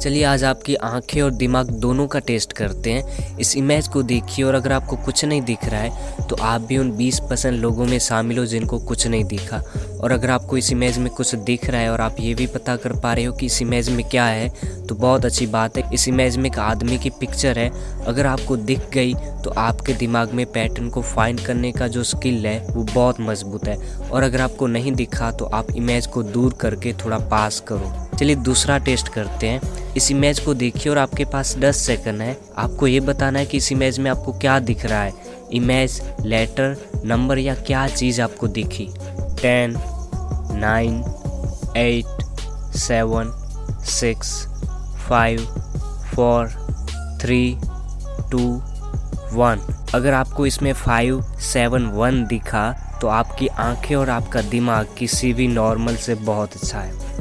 चलिए आज आपकी आँखें और दिमाग दोनों का टेस्ट करते हैं इस इमेज को देखिए और अगर आपको कुछ नहीं दिख रहा है तो आप भी उन 20 परसेंट लोगों में शामिल हो जिनको कुछ नहीं दिखा। और अगर आपको इस इमेज में कुछ दिख रहा है और आप ये भी पता कर पा रहे हो कि इस इमेज में क्या है तो बहुत अच्छी बात है। इस इमेज में एक आदमी की पिक्चर है। अगर आपको दिख गई तो आपके दिमाग में पैटर्न को फाइंड करने का जो स्किल है, वो बहुत मज़बूत है। और अगर आपको नहीं दिखा तो आप इमेज को दूर करके थोड़ा पास करो। चलिए दूसरा टेस्ट करते हैं। इस इमेज को देखिए और आपके पास 10 सेकंड है। आपको ये बताना है कि इस इमेज में आपको क्या दिख रहा है। इमेज लेटर नंबर या क्या चीज़ आपको दिखी? Ten nine eight seven six five four three two one अगर आपको इसमें फाइव सेवन वन दिखा तो आपकी आँखें और आपका दिमाग किसी भी नॉर्मल से बहुत अच्छा है।